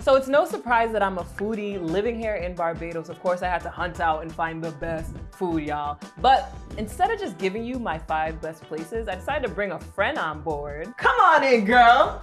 So it's no surprise that I'm a foodie living here in Barbados. Of course, I had to hunt out and find the best food, y'all. But instead of just giving you my five best places, I decided to bring a friend on board. Come on in, girl.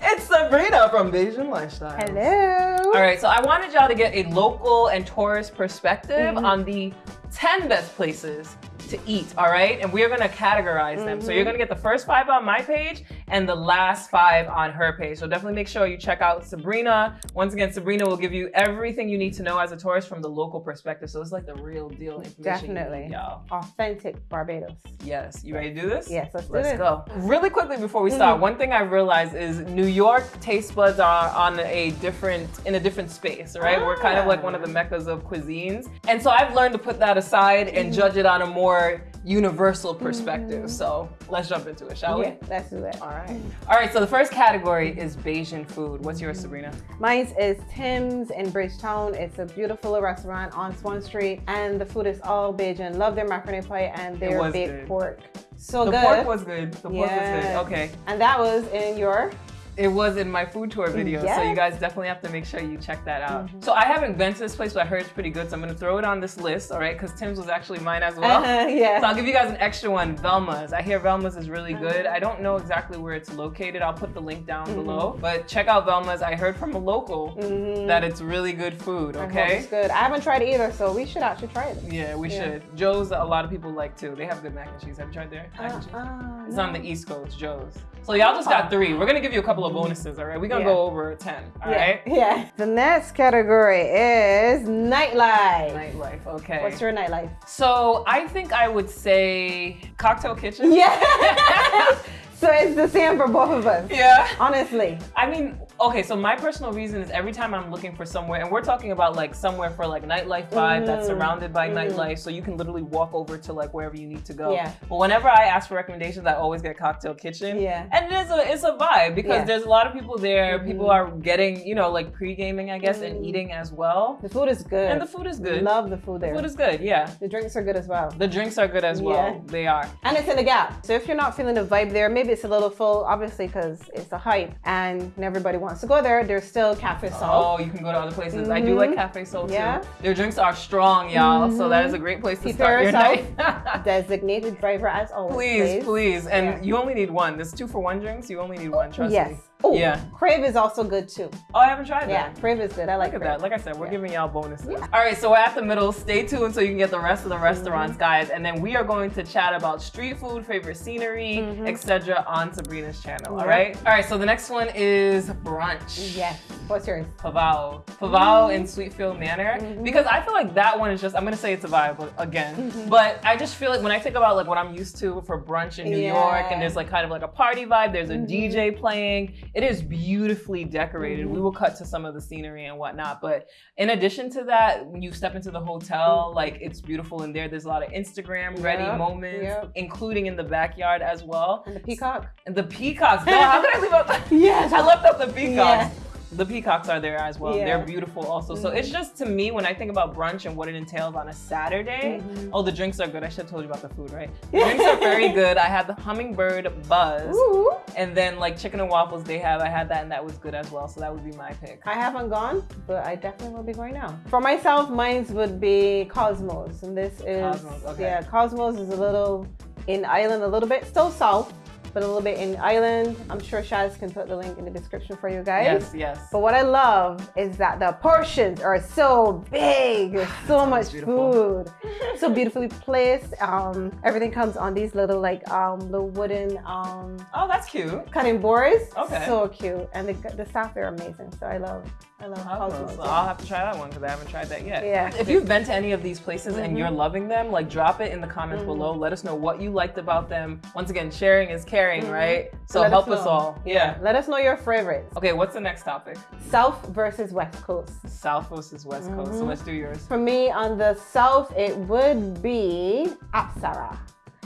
It's Sabrina from Bajan Lifestyle. Hello. All right, so I wanted y'all to get a local and tourist perspective Mhm. on the 10 best places to eat, all right? And we're gonna categorize them. So you're Mhm. gonna get the first five on my page and the last five on her page. So definitely make sure you check out Sabrina. Once again, Sabrina will give you everything you need to know as a tourist from the local perspective. So it's like the real deal information. Definitely. y'all. Authentic Barbados. Yes, you ready to do this? Yes, let's do Let's go. Really quickly before we start, Mhm. one thing I realized is New York taste buds are on a different, in a different space, right? We're kind of like one of the Ah. meccas of cuisines. And so I've learned to put that aside and Mhm. judge it on a more universal perspective. Mhm. So let's jump into it, shall yeah, let's do it. we? All right. All right, so the first category is Bajan food. What's yours, Sabrina? Mine is Tim's in Bridgetown. It's a beautiful restaurant on Swan Street, and the food is all Bajan. Love their macaroni pie and their baked good. pork. So the good. pork was good. The pork was good. Okay. and that was in your. It was in my food tour video, so you guys definitely have to make sure you check that out. Mhm. So I haven't been to this place, but I heard it's pretty good, so I'm gonna throw it on this list, all right? Because Tim's was actually mine as well. Uh-huh, yeah. So I'll give you guys an extra one, Velma's. I hear Velma's is really good. Uh-huh. I don't know exactly where it's located. I'll put the link down Mhm. below. But check out Velma's. I heard from a local Mhm. that it's really good food, okay? It's good. I haven't tried it either, so we should actually try it. Yeah, we Yeah. should. Joe's, a lot of people like too. They have good mac and cheese. Have you tried their mac and cheese? Uh, It's on the East Coast, Joe's. So y'all just got three. We're gonna give you a couple of bonuses, all right? We're gonna. Yeah. go over 10, all yeah, right? Yeah. The next category is nightlife. Nightlife, okay. What's your nightlife? so I think I would say cocktail kitchen. Yeah. so it's the same for both of us. yeah. Honestly. I mean, okay, so my personal reason is every time I'm looking for somewhere, and we're talking about like somewhere for like nightlife vibe that's Mhm. surrounded by Mhm. nightlife, so you can literally walk over to like wherever you need to go. Yeah. But whenever I ask for recommendations, I always get cocktail kitchen. Yeah. And it is a it's a vibe because Yeah. there's a lot of people there. Mhm. People are getting, you know, like pre-gaming, I guess, and Mhm. eating as well. The food is good. And the food is good. Love the food there. The food is good, yeah. the drinks are good as well. The drinks are good as well. Yeah. They are. And it's in the gap. So if you're not feeling the vibe there, maybe it's a little full, obviously, because it's a hype and everybody wants to go there. There's still Cafe Sol. Oh, you can go to other places. I do like Mhm. Cafe Sol Yeah. too. Their drinks are strong, y'all. So Mhm. that is a great place to Prepare start your night. Designated driver as always. please, please. And Yeah. you only need one. There's two for one drinks. You only need one, trust Yes. me. Oh, Yeah. Crave is also good too. Oh, I haven't tried that. Yeah. Crave is good. I like Look at that. Like I said, we're Yeah. giving y'all bonuses. Yeah. All right, so we're at the middle. Stay tuned so you can get the rest of the restaurants, Mm-hmm. guys. And then we are going to chat about street food, favorite scenery, Mhm. etc. on Sabrina's channel. All right. All right. So the next one is brunch. Yes. What's yours? Pavao. Pavao in Sweetfield Manor. Mhm. Because I feel like that one is just, I'm gonna say it's a vibe again. Mhm. But I just feel like when I think about like what I'm used to for brunch in New Yeah. York and there's like kind of like a party vibe, there's a Mhm. DJ playing, it is beautifully decorated. We will cut to some of the scenery and whatnot. But in addition to that, when you step into the hotel, like it's beautiful in there. There's a lot of Instagram ready Yep, moments, yep. including in the backyard as well. And the peacock? And the peacocks. No, how could I leave out the Yes. I left out the peacocks. Yeah. The peacocks are there as well. Yeah. They're beautiful also. So Mhm. it's just to me when I think about brunch and what it entails on a Saturday. Mhm. Oh, the drinks are good. I should have told you about the food, right? The drinks are very good. I had the hummingbird buzz, Ooh. and then like chicken and waffles they have. I had that and that was good as well. So that would be my pick. I haven't gone, but I definitely will be going now. For myself, mine's would be Cosmos, and this is Cosmos, okay. yeah, Cosmos is a little in island, a little bit still south, but a little bit in island. I'm sure Shaz can put the link in the description for you guys. Yes, yes. But what I love is that the portions are so big. There's so much beautiful. food, so beautifully placed. Um, everything comes on these little like um little wooden um Oh, that's cute. cutting boards. Okay. So cute, and the, the staff there are amazing. So I love I love I'll have to try that one because I haven't tried that yet. Yeah. If you've been to any of these places and Mhm. you're loving them, like drop it in the comments Mhm. below. Let us know what you liked about them. Once again, sharing is caring, Mhm. right? So Let help us, know. all. Yeah. Let us know your favorites. Okay, what's the next topic? South versus West Coast. South versus West Coast. So Mhm. let's do yours. For me, on the south, it would be Apsara.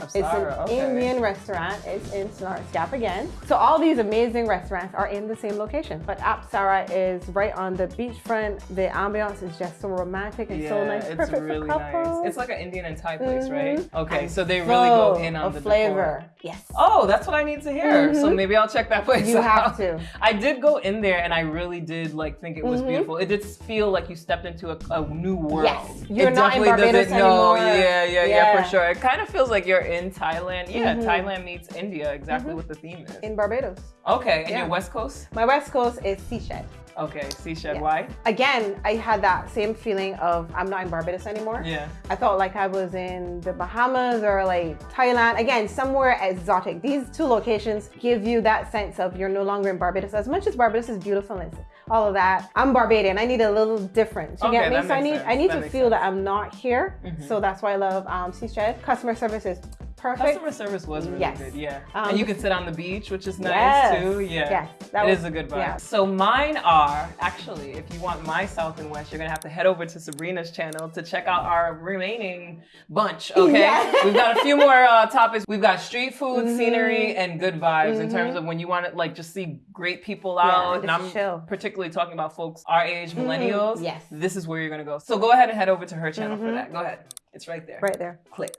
It's an okay. Indian restaurant. It's in St. Lawrence Gap again. So all these amazing restaurants are in the same location. But Apsara is right on the beachfront. The ambiance is just so romantic and so nice. it's Perfect really for nice. couples. It's like an Indian and Thai place, right? Mhm. Okay, And so they really go in on the flavor. decor. Yes. Oh, that's what I need to hear. So Mhm. maybe I'll check that place You out. have to. I did go in there and I really did like think it was Mhm. beautiful. It did feel like you stepped into a, a new world. Yes. You're it not in Barbados anymore. Yeah, yeah, yeah, Yeah. for sure. It kind of feels like you're in Thailand. Yeah, Mhm. Thailand meets India, exactly Mhm. what the theme is. In Barbados. okay, and Yeah. your West Coast? My west coast is Seashed. Okay, Seashed, Yeah. why? Again, I had that same feeling of I'm not in Barbados anymore. Yeah. I felt like I was in the Bahamas or like Thailand. Again, somewhere exotic. These two locations give you that sense of you're no longer in Barbados. As much as Barbados is beautiful and all of that, I'm Barbadian. I need a little different. You Okay, get me? So I need sense. I need That to feel sense. that I'm not here. Mhm. So that's why I love um, Seashed. Customer service is perfect. Customer service was really Yes. good, yeah. Um, and you can sit on the beach, which is nice Yes. too. Yeah. Yes, that It was- is a good vibe. yeah. So mine are actually, if you want my South and West, you're gonna have to head over to Sabrina's channel to check out our remaining bunch. Okay, Yeah. we've got a few more uh, topics. We've got street food, Mhm. scenery, and good vibes in terms Mhm. of when you want to like just see great people out. and and I'm chill. particularly talking about folks our age, millennials. Mm-hmm. Yes. This is where you're gonna go. So go ahead and head over to her channel for Mhm. that. Go ahead. It's right there. Right there. Click.